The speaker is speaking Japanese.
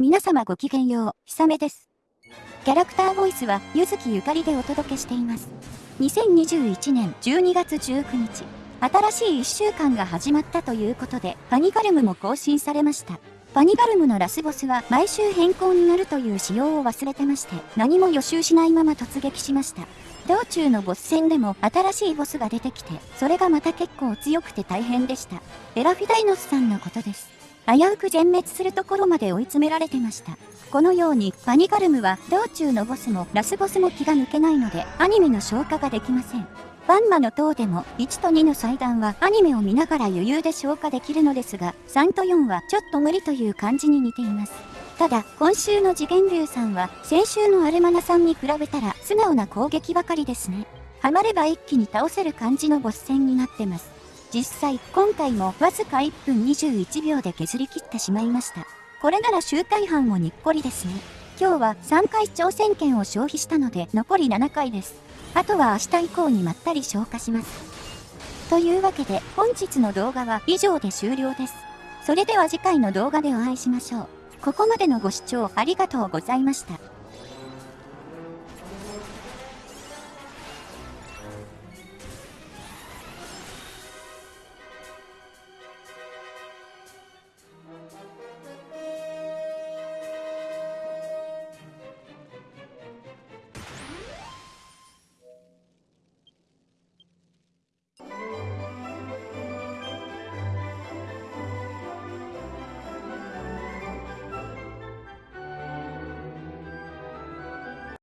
皆様ごきげんよう、ひさめです。キャラクターボイスは、ゆずきゆかりでお届けしています。2021年12月19日、新しい1週間が始まったということで、パニガルムも更新されました。パニガルムのラスボスは毎週変更になるという仕様を忘れてまして、何も予習しないまま突撃しました。道中のボス戦でも新しいボスが出てきて、それがまた結構強くて大変でした。エラフィダイノスさんのことです。危うく全滅するところまで追い詰められてました。このように、パニガルムは道中のボスもラスボスも気が抜けないので、アニメの消化ができません。バンマの塔でも1と2の祭壇はアニメを見ながら余裕で消化できるのですが、3と4はちょっと無理という感じに似ています。ただ、今週の次元流さんは、先週のアルマナさんに比べたら素直な攻撃ばかりですね。ハマれば一気に倒せる感じのボス戦になってます。実際、今回もわずか1分21秒で削り切ってしまいました。これなら周回班もにっこりですね。今日は3回挑戦権を消費したので残り7回です。あとは明日以降にまったり消化します。というわけで本日の動画は以上で終了です。それでは次回の動画でお会いしましょう。ここまでのご視聴ありがとうございました。